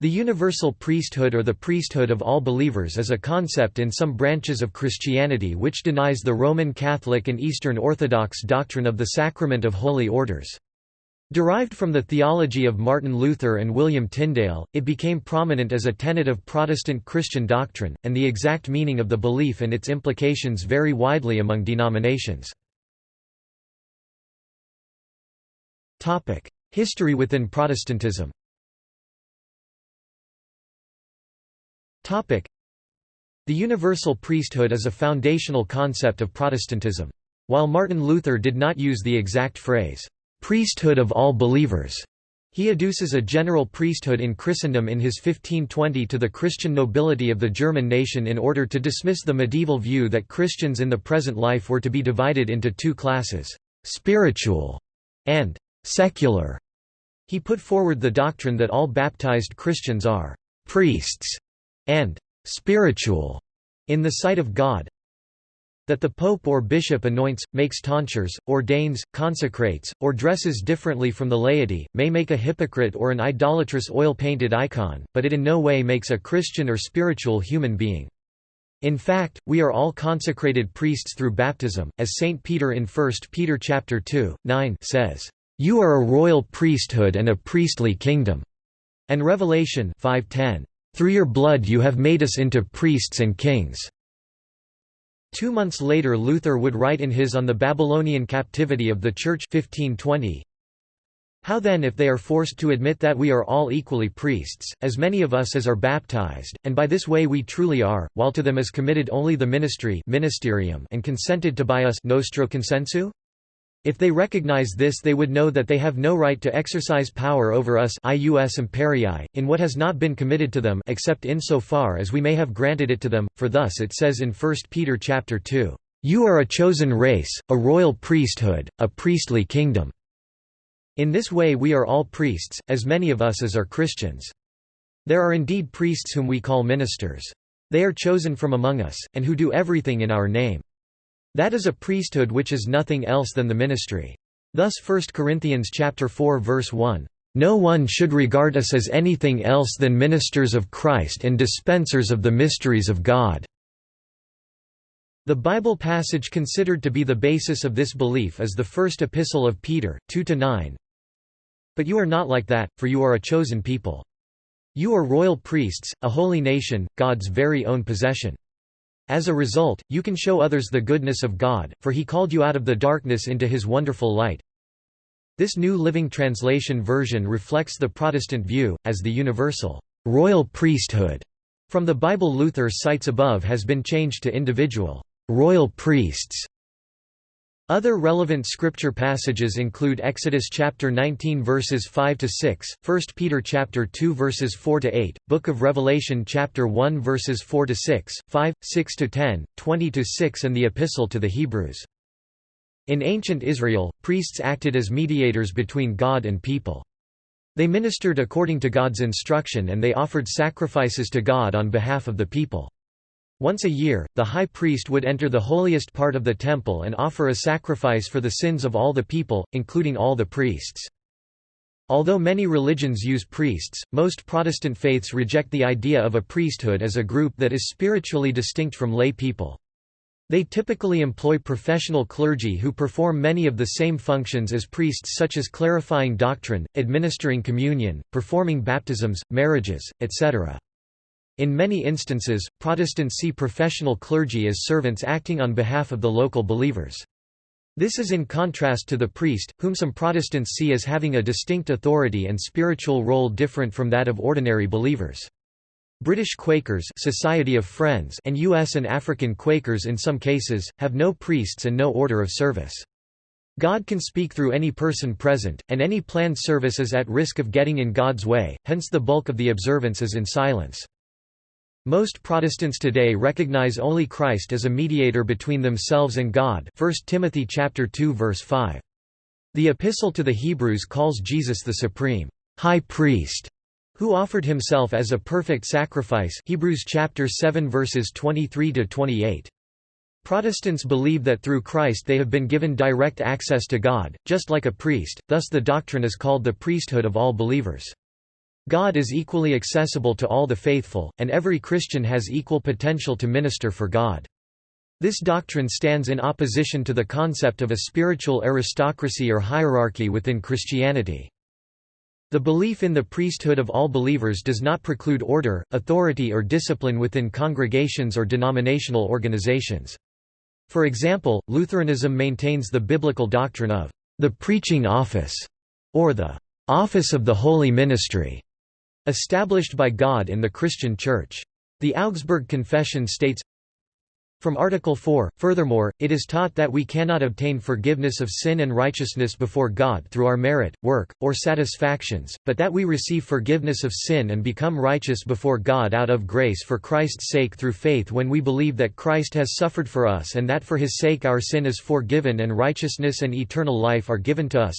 The universal priesthood or the priesthood of all believers is a concept in some branches of Christianity which denies the Roman Catholic and Eastern Orthodox doctrine of the sacrament of holy orders. Derived from the theology of Martin Luther and William Tyndale, it became prominent as a tenet of Protestant Christian doctrine, and the exact meaning of the belief and its implications vary widely among denominations. History within Protestantism The universal priesthood is a foundational concept of Protestantism. While Martin Luther did not use the exact phrase, "'priesthood of all believers' He adduces a general priesthood in Christendom in his 1520 to the Christian nobility of the German nation in order to dismiss the medieval view that Christians in the present life were to be divided into two classes, spiritual and secular. He put forward the doctrine that all baptized Christians are priests and spiritual in the sight of God that the pope or bishop anoints, makes tonsures, ordains, consecrates, or dresses differently from the laity, may make a hypocrite or an idolatrous oil-painted icon, but it in no way makes a Christian or spiritual human being. In fact, we are all consecrated priests through baptism, as St. Peter in 1 Peter 2, 9 says, "'You are a royal priesthood and a priestly kingdom' and Revelation 5:10, through your blood you have made us into priests and kings." Two months later Luther would write in his On the Babylonian Captivity of the Church 1520, how then if they are forced to admit that we are all equally priests, as many of us as are baptized, and by this way we truly are, while to them is committed only the ministry ministerium and consented to by us nostro consensu? If they recognize this they would know that they have no right to exercise power over us ius imperii, in what has not been committed to them except in so far as we may have granted it to them, for thus it says in 1 Peter chapter 2, "...you are a chosen race, a royal priesthood, a priestly kingdom." In this way we are all priests, as many of us as are Christians. There are indeed priests whom we call ministers. They are chosen from among us, and who do everything in our name. That is a priesthood which is nothing else than the ministry. Thus 1 Corinthians chapter 4 verse 1, "No one should regard us as anything else than ministers of Christ and dispensers of the mysteries of God." The Bible passage considered to be the basis of this belief is the first epistle of Peter, 2–9. But you are not like that, for you are a chosen people. You are royal priests, a holy nation, God's very own possession. As a result, you can show others the goodness of God, for he called you out of the darkness into his wonderful light. This New Living Translation version reflects the Protestant view, as the universal, royal priesthood from the Bible Luther cites above has been changed to individual, royal priests. Other relevant scripture passages include Exodus chapter 19 verses 5 to 6, 1 Peter chapter 2 verses 4 to 8, Book of Revelation chapter 1 verses 4 to 6, 5, 6 to 10, 20 to 6 and the Epistle to the Hebrews. In ancient Israel, priests acted as mediators between God and people. They ministered according to God's instruction and they offered sacrifices to God on behalf of the people. Once a year, the high priest would enter the holiest part of the temple and offer a sacrifice for the sins of all the people, including all the priests. Although many religions use priests, most Protestant faiths reject the idea of a priesthood as a group that is spiritually distinct from lay people. They typically employ professional clergy who perform many of the same functions as priests such as clarifying doctrine, administering communion, performing baptisms, marriages, etc. In many instances, Protestants see professional clergy as servants acting on behalf of the local believers. This is in contrast to the priest, whom some Protestants see as having a distinct authority and spiritual role different from that of ordinary believers. British Quakers Society of Friends and U.S. and African Quakers in some cases, have no priests and no order of service. God can speak through any person present, and any planned service is at risk of getting in God's way, hence the bulk of the observance is in silence. Most Protestants today recognize only Christ as a mediator between themselves and God 1 Timothy chapter 2 verse 5. The epistle to the Hebrews calls Jesus the supreme high priest who offered himself as a perfect sacrifice Hebrews chapter 7 verses 23 to 28. Protestants believe that through Christ they have been given direct access to God, just like a priest, thus the doctrine is called the priesthood of all believers. God is equally accessible to all the faithful, and every Christian has equal potential to minister for God. This doctrine stands in opposition to the concept of a spiritual aristocracy or hierarchy within Christianity. The belief in the priesthood of all believers does not preclude order, authority or discipline within congregations or denominational organizations. For example, Lutheranism maintains the biblical doctrine of the preaching office, or the office of the holy ministry, established by God in the Christian Church. The Augsburg Confession states, from Article 4, furthermore, it is taught that we cannot obtain forgiveness of sin and righteousness before God through our merit, work, or satisfactions, but that we receive forgiveness of sin and become righteous before God out of grace for Christ's sake through faith when we believe that Christ has suffered for us and that for his sake our sin is forgiven and righteousness and eternal life are given to us.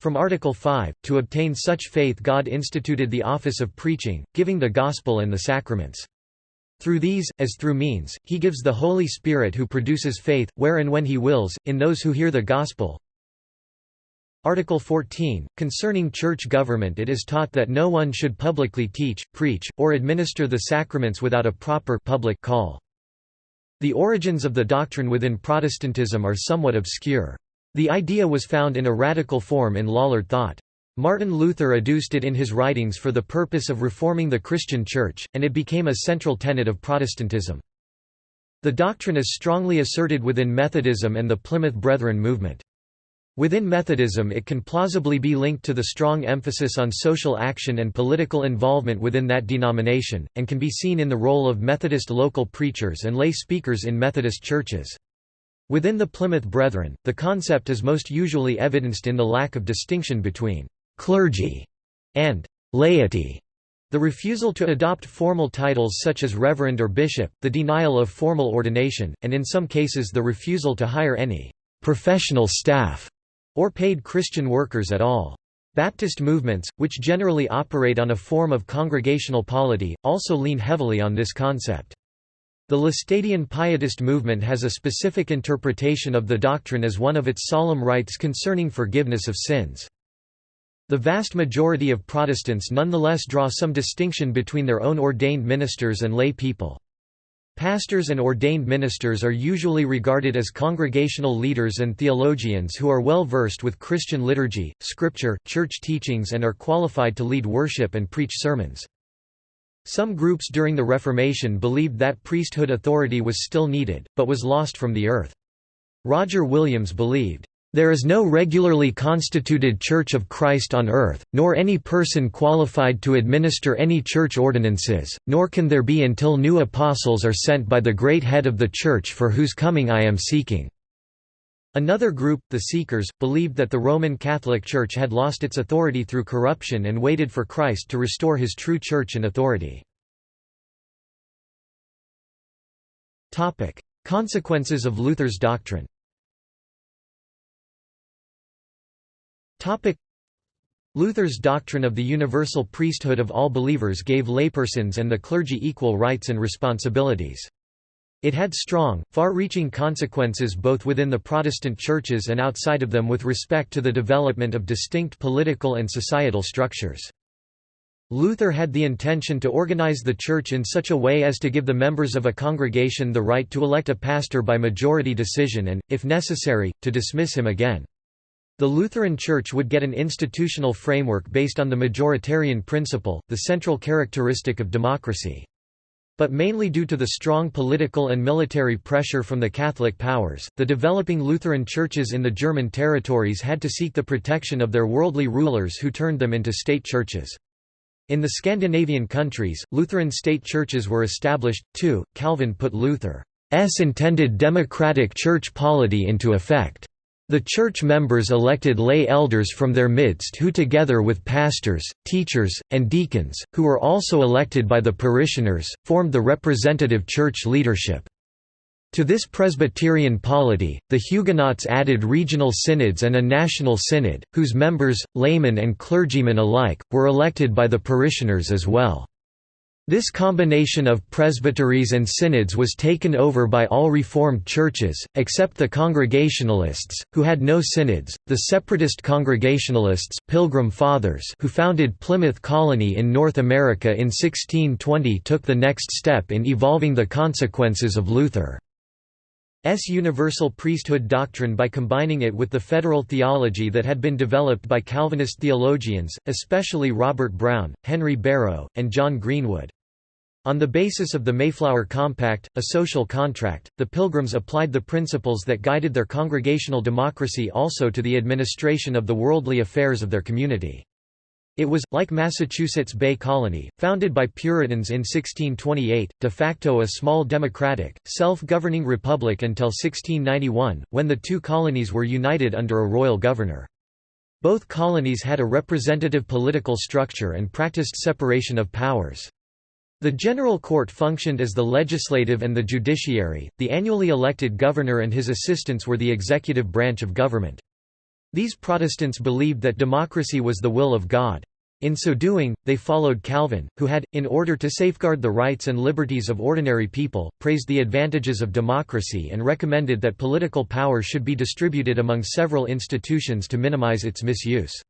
From Article 5, to obtain such faith God instituted the office of preaching, giving the gospel and the sacraments. Through these, as through means, he gives the Holy Spirit who produces faith, where and when he wills, in those who hear the gospel. Article 14, concerning church government it is taught that no one should publicly teach, preach, or administer the sacraments without a proper public call. The origins of the doctrine within Protestantism are somewhat obscure. The idea was found in a radical form in Lollard thought. Martin Luther adduced it in his writings for the purpose of reforming the Christian Church, and it became a central tenet of Protestantism. The doctrine is strongly asserted within Methodism and the Plymouth Brethren movement. Within Methodism it can plausibly be linked to the strong emphasis on social action and political involvement within that denomination, and can be seen in the role of Methodist local preachers and lay speakers in Methodist churches. Within the Plymouth Brethren, the concept is most usually evidenced in the lack of distinction between clergy, and laity. The refusal to adopt formal titles such as reverend or bishop, the denial of formal ordination, and in some cases the refusal to hire any professional staff or paid Christian workers at all. Baptist movements, which generally operate on a form of congregational polity, also lean heavily on this concept. The Laestadian Pietist movement has a specific interpretation of the doctrine as one of its solemn rites concerning forgiveness of sins. The vast majority of Protestants nonetheless draw some distinction between their own ordained ministers and lay people. Pastors and ordained ministers are usually regarded as congregational leaders and theologians who are well versed with Christian liturgy, scripture, church teachings and are qualified to lead worship and preach sermons. Some groups during the Reformation believed that priesthood authority was still needed, but was lost from the earth. Roger Williams believed, there is no regularly constituted Church of Christ on earth, nor any person qualified to administer any church ordinances, nor can there be until new apostles are sent by the great head of the Church for whose coming I am seeking." Another group, the Seekers, believed that the Roman Catholic Church had lost its authority through corruption and waited for Christ to restore his true church and authority. Consequences of Luther's doctrine Luther's doctrine of the universal priesthood of all believers gave laypersons and the clergy equal rights and responsibilities. It had strong, far-reaching consequences both within the Protestant churches and outside of them with respect to the development of distinct political and societal structures. Luther had the intention to organize the church in such a way as to give the members of a congregation the right to elect a pastor by majority decision and, if necessary, to dismiss him again. The Lutheran Church would get an institutional framework based on the majoritarian principle, the central characteristic of democracy. But mainly due to the strong political and military pressure from the Catholic powers, the developing Lutheran churches in the German territories had to seek the protection of their worldly rulers who turned them into state churches. In the Scandinavian countries, Lutheran state churches were established, too. Calvin put Luther's intended democratic church polity into effect. The church members elected lay elders from their midst who together with pastors, teachers, and deacons, who were also elected by the parishioners, formed the representative church leadership. To this Presbyterian polity, the Huguenots added regional synods and a national synod, whose members, laymen and clergymen alike, were elected by the parishioners as well. This combination of presbyteries and synods was taken over by all Reformed churches, except the Congregationalists, who had no synods, the separatist Congregationalists Pilgrim Fathers who founded Plymouth Colony in North America in 1620 took the next step in evolving the consequences of Luther's universal priesthood doctrine by combining it with the federal theology that had been developed by Calvinist theologians, especially Robert Browne, Henry Barrow, and John Greenwood. On the basis of the Mayflower Compact, a social contract, the Pilgrims applied the principles that guided their congregational democracy also to the administration of the worldly affairs of their community. It was, like Massachusetts Bay Colony, founded by Puritans in 1628, de facto a small democratic, self-governing republic until 1691, when the two colonies were united under a royal governor. Both colonies had a representative political structure and practiced separation of powers. The General Court functioned as the legislative and the judiciary, the annually elected governor and his assistants were the executive branch of government. These Protestants believed that democracy was the will of God. In so doing, they followed Calvin, who had, in order to safeguard the rights and liberties of ordinary people, praised the advantages of democracy and recommended that political power should be distributed among several institutions to minimize its misuse.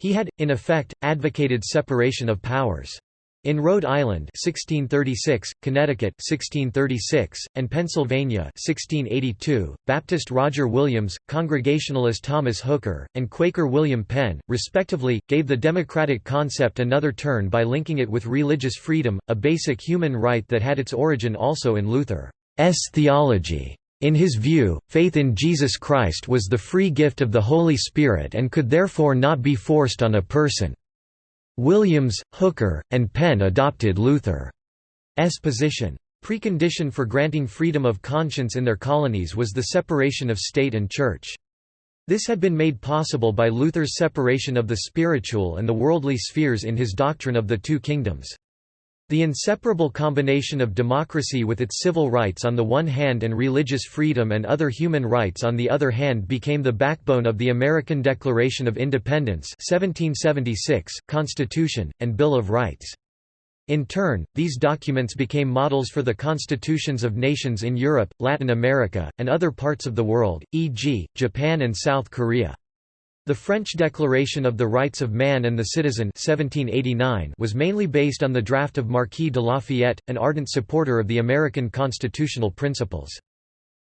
He had, in effect, advocated separation of powers. In Rhode Island 1636, Connecticut 1636, and Pennsylvania 1682, Baptist Roger Williams, Congregationalist Thomas Hooker, and Quaker William Penn, respectively, gave the democratic concept another turn by linking it with religious freedom, a basic human right that had its origin also in Luther's theology. In his view, faith in Jesus Christ was the free gift of the Holy Spirit and could therefore not be forced on a person. Williams, Hooker, and Penn adopted Luther's position. Precondition for granting freedom of conscience in their colonies was the separation of state and church. This had been made possible by Luther's separation of the spiritual and the worldly spheres in his doctrine of the two kingdoms. The inseparable combination of democracy with its civil rights on the one hand and religious freedom and other human rights on the other hand became the backbone of the American Declaration of Independence 1776, Constitution, and Bill of Rights. In turn, these documents became models for the constitutions of nations in Europe, Latin America, and other parts of the world, e.g., Japan and South Korea. The French Declaration of the Rights of Man and the Citizen 1789 was mainly based on the draft of Marquis de Lafayette, an ardent supporter of the American constitutional principles.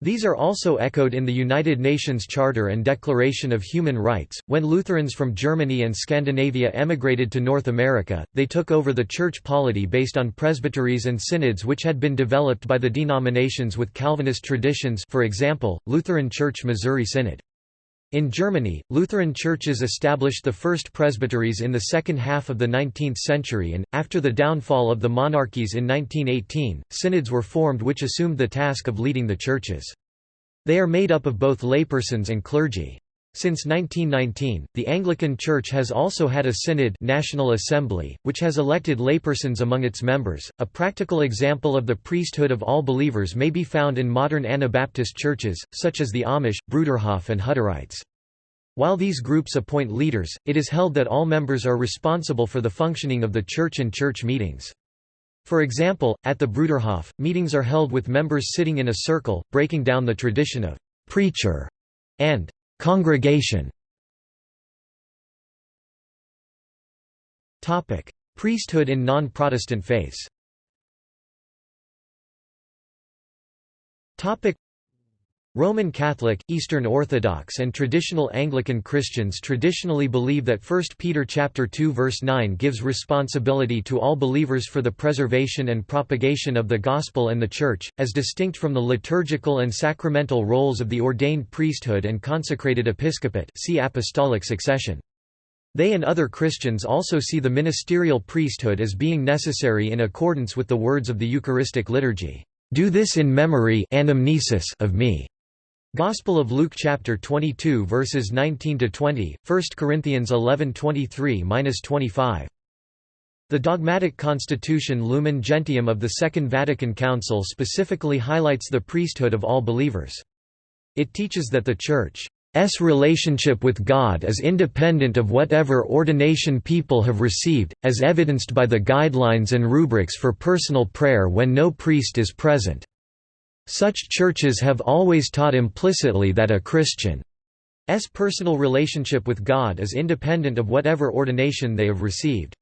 These are also echoed in the United Nations Charter and Declaration of Human Rights. When Lutherans from Germany and Scandinavia emigrated to North America, they took over the church polity based on presbyteries and synods which had been developed by the denominations with Calvinist traditions for example, Lutheran Church Missouri Synod. In Germany, Lutheran churches established the first presbyteries in the second half of the 19th century and, after the downfall of the monarchies in 1918, synods were formed which assumed the task of leading the churches. They are made up of both laypersons and clergy. Since 1919, the Anglican Church has also had a synod National Assembly, which has elected laypersons among its members. A practical example of the priesthood of all believers may be found in modern Anabaptist churches, such as the Amish, Bruderhof and Hutterites. While these groups appoint leaders, it is held that all members are responsible for the functioning of the church and church meetings. For example, at the Bruderhof, meetings are held with members sitting in a circle, breaking down the tradition of «preacher» and Congregation. Priesthood in non-Protestant faiths Roman Catholic, Eastern Orthodox and traditional Anglican Christians traditionally believe that 1 Peter chapter 2 verse 9 gives responsibility to all believers for the preservation and propagation of the gospel and the church, as distinct from the liturgical and sacramental roles of the ordained priesthood and consecrated episcopate see apostolic succession. They and other Christians also see the ministerial priesthood as being necessary in accordance with the words of the Eucharistic liturgy, "Do this in memory of me." Gospel of Luke chapter 22 verses 19 to 20, 1 Corinthians 11:23-25. The dogmatic constitution Lumen Gentium of the Second Vatican Council specifically highlights the priesthood of all believers. It teaches that the Church relationship with God is independent of whatever ordination people have received, as evidenced by the guidelines and rubrics for personal prayer when no priest is present. Such churches have always taught implicitly that a Christian's personal relationship with God is independent of whatever ordination they have received.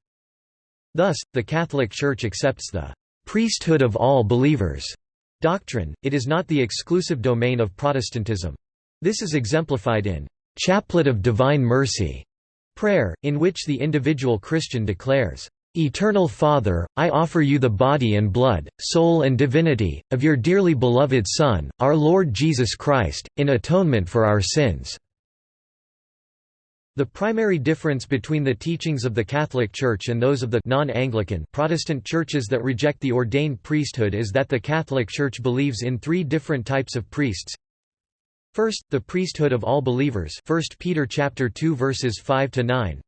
Thus, the Catholic Church accepts the priesthood of all believers doctrine, it is not the exclusive domain of Protestantism. This is exemplified in Chaplet of Divine Mercy prayer, in which the individual Christian declares, Eternal Father, I offer you the body and blood, soul and divinity, of your dearly beloved Son, our Lord Jesus Christ, in atonement for our sins." The primary difference between the teachings of the Catholic Church and those of the non-Anglican Protestant churches that reject the ordained priesthood is that the Catholic Church believes in three different types of priests. First, the priesthood of all believers 1 Peter chapter 2 verses 5 to 9.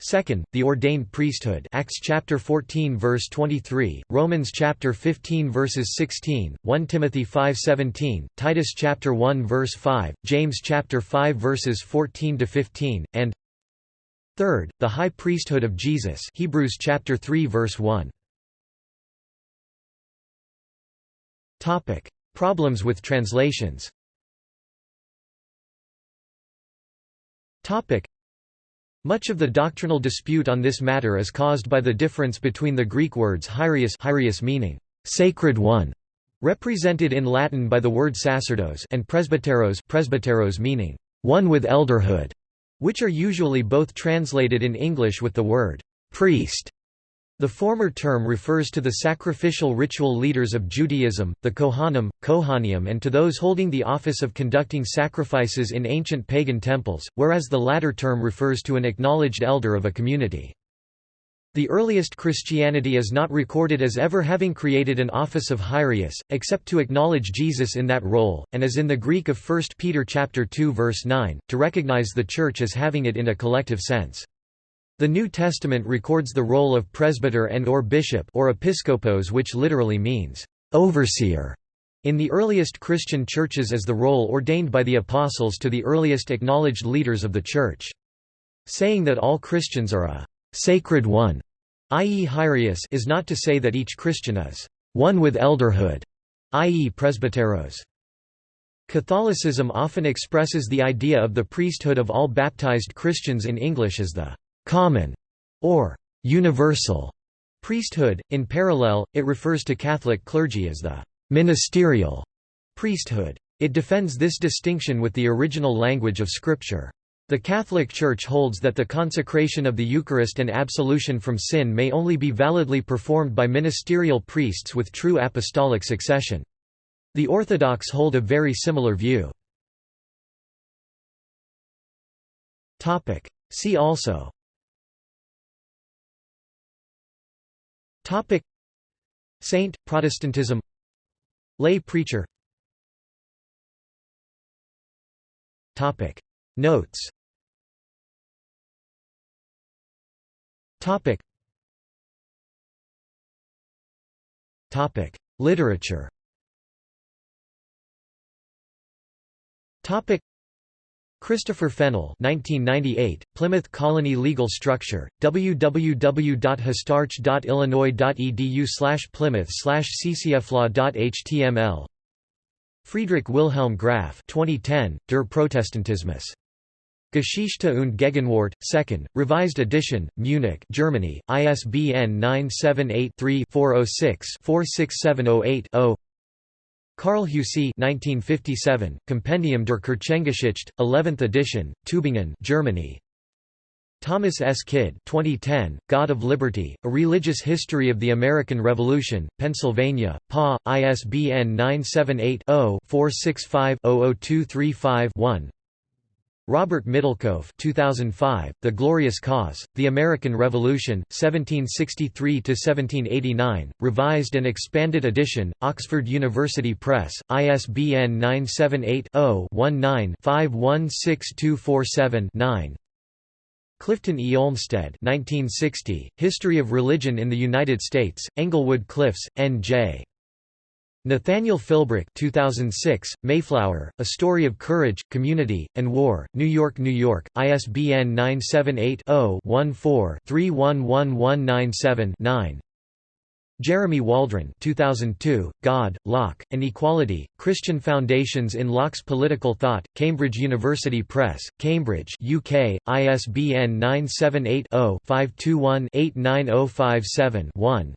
Second, the ordained priesthood Acts chapter 14 verse 23, Romans chapter 15 verses 16, 1 Timothy 5:17, Titus chapter 1 verse 5, James chapter 5 verses 14 to 15, and Third, the high priesthood of Jesus Hebrews chapter 3 verse 1. Topic: Problems with translations. Topic: much of the doctrinal dispute on this matter is caused by the difference between the Greek words hiereus, hiereus meaning sacred one, represented in Latin by the word sacerdos, and presbyteros, presbyteros meaning one with elderhood, which are usually both translated in English with the word priest. The former term refers to the sacrificial ritual leaders of Judaism, the Kohanim, Kohaniim and to those holding the office of conducting sacrifices in ancient pagan temples, whereas the latter term refers to an acknowledged elder of a community. The earliest Christianity is not recorded as ever having created an office of Hiereus, except to acknowledge Jesus in that role, and as in the Greek of 1 Peter 2 verse 9, to recognize the Church as having it in a collective sense. The New Testament records the role of presbyter and or bishop or episkopos which literally means, "...overseer", in the earliest Christian churches as the role ordained by the apostles to the earliest acknowledged leaders of the Church. Saying that all Christians are a «sacred one», i.e. Hiereus is not to say that each Christian is «one with elderhood», i.e. presbyteros. Catholicism often expresses the idea of the priesthood of all baptized Christians in English as the common or universal priesthood. In parallel, it refers to Catholic clergy as the ministerial priesthood. It defends this distinction with the original language of Scripture. The Catholic Church holds that the consecration of the Eucharist and absolution from sin may only be validly performed by ministerial priests with true apostolic succession. The Orthodox hold a very similar view. See also Topic. Saint Protestantism. Lay preacher. Topic. Notes. Topic. Topic. Literature. Topic Christopher Fennell 1998, Plymouth Colony Legal Structure, www.histarch.illinois.edu plymouth ccflaw.html Friedrich Wilhelm Graf 2010, Der Protestantismus. Geschichte und Gegenwart, 2nd, revised edition, Munich Germany, ISBN 978 3 406 46708 0 Karl Heussi 1957, Compendium der Kirchengeschichte, 11th edition, Tübingen Germany. Thomas S. Kidd 2010, God of Liberty, A Religious History of the American Revolution, Pennsylvania, PA, ISBN 978 0 465 00235 1 Robert Middlekauff 2005, The Glorious Cause, The American Revolution, 1763–1789, revised and expanded edition, Oxford University Press, ISBN 978-0-19-516247-9 Clifton E. Olmsted 1960, History of Religion in the United States, Englewood Cliffs, N.J. Nathaniel Philbrick 2006, Mayflower, A Story of Courage, Community, and War, New York, New York, ISBN 978-0-14-311197-9 Jeremy Waldron 2002, God, Locke, and Equality, Christian Foundations in Locke's Political Thought, Cambridge University Press, Cambridge UK, ISBN 978 0 521 89057 1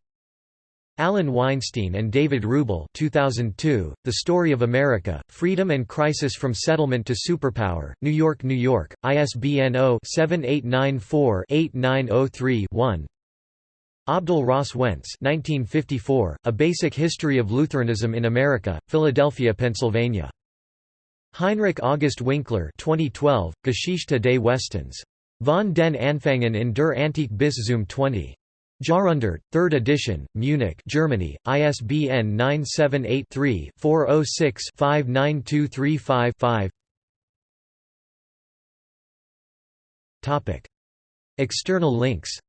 Alan Weinstein and David Rubel 2002, The Story of America, Freedom and Crisis from Settlement to Superpower, New York, New York, ISBN 0-7894-8903-1 Abdel Ross Wentz 1954, A Basic History of Lutheranism in America, Philadelphia, Pennsylvania. Heinrich August Winkler 2012, Geschichte des Westens. Von den Anfängen in der Antike bis zum 20. Jahrhundert, 3rd edition, Munich, Germany, ISBN 978-3-406-59235-5 External links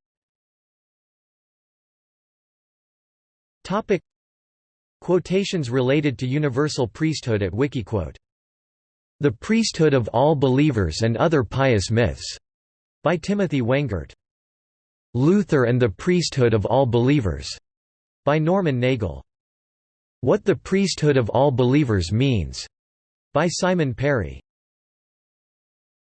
Quotations related to universal priesthood at Wikiquote. The Priesthood of All Believers and Other Pious Myths, by Timothy Wengert. Luther and the Priesthood of All Believers, by Norman Nagel. What the Priesthood of All Believers Means, by Simon Perry.